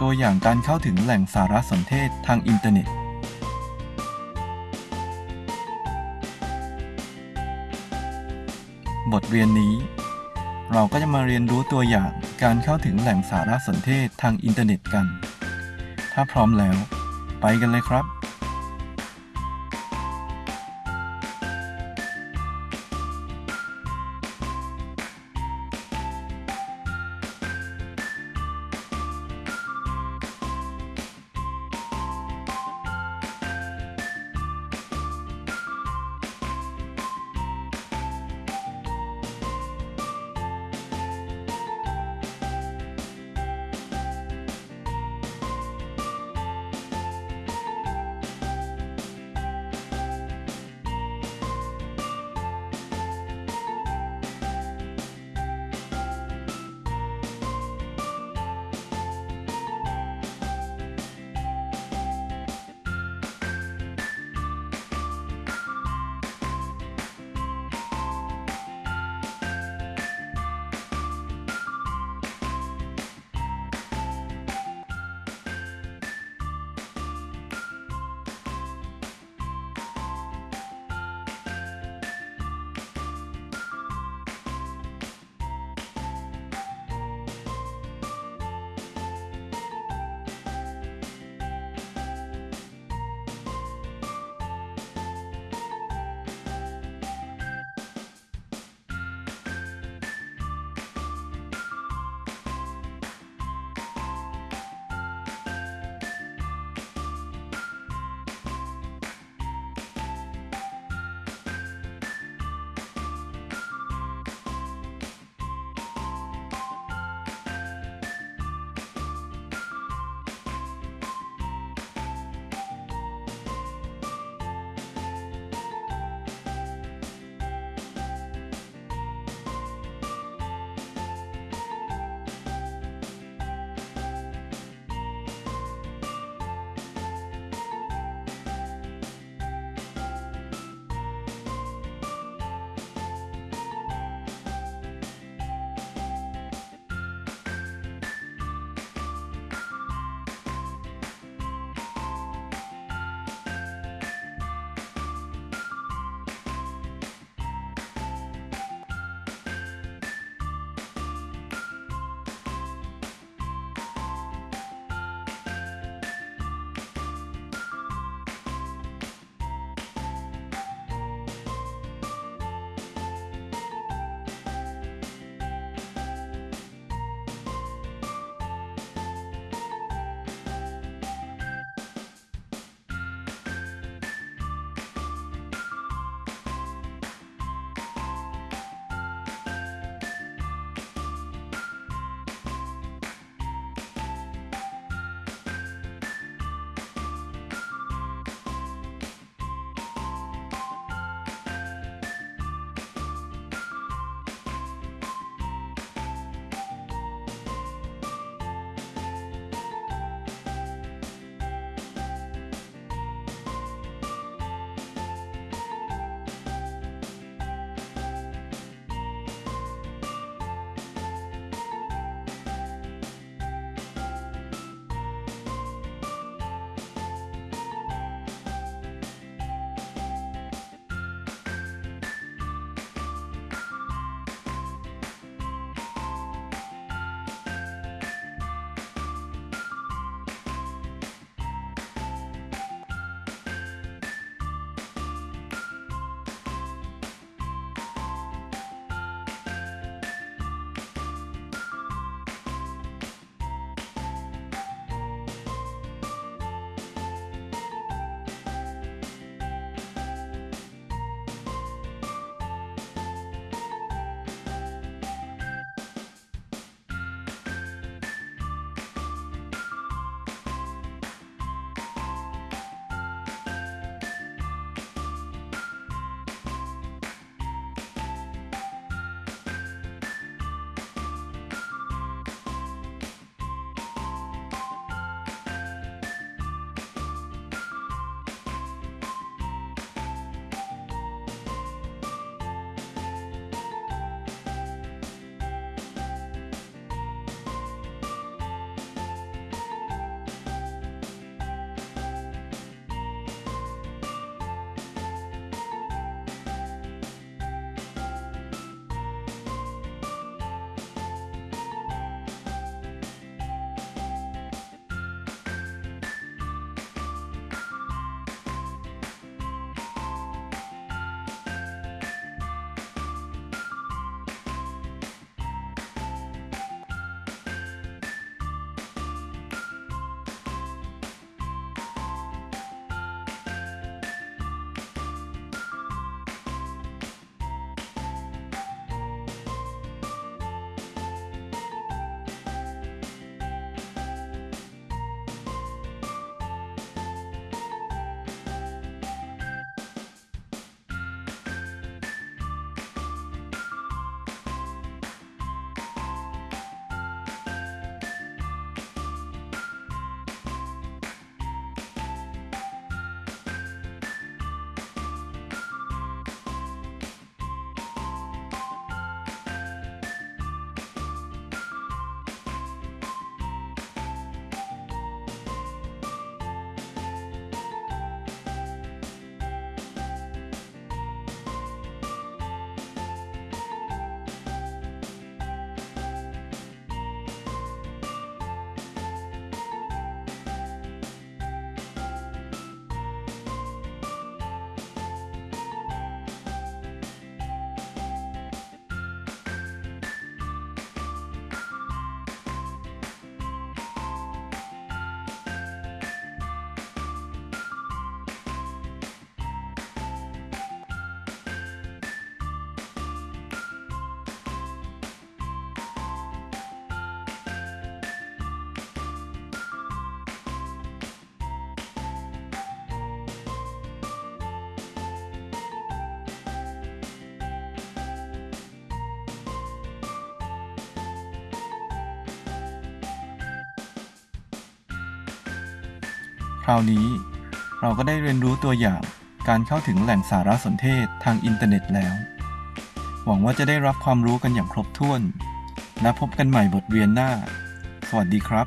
ตัวอย่างการเข้าถึงแหล่งสารสนเทศทางอินเทอร์เน็ต บทเรียนนี้ เราก็จะมาเรียนรู้ตัวอย่างการเข้าถึงแหล่งสารสนเทศทางอินเทอร์เน็ตกัน ถ้าพร้อมแล้ว ไปกันเลยครับ คราวนี้ เราก็ได้เรียนรู้ตัวอย่างการเข้าถึงแหล่งสารสนเทศทางอินเทอร์เน็ตแล้ว หวังว่าจะได้รับความรู้กันอย่างครบถ้วน และพบกันใหม่บทเรียนหน้า สวัสดีครับ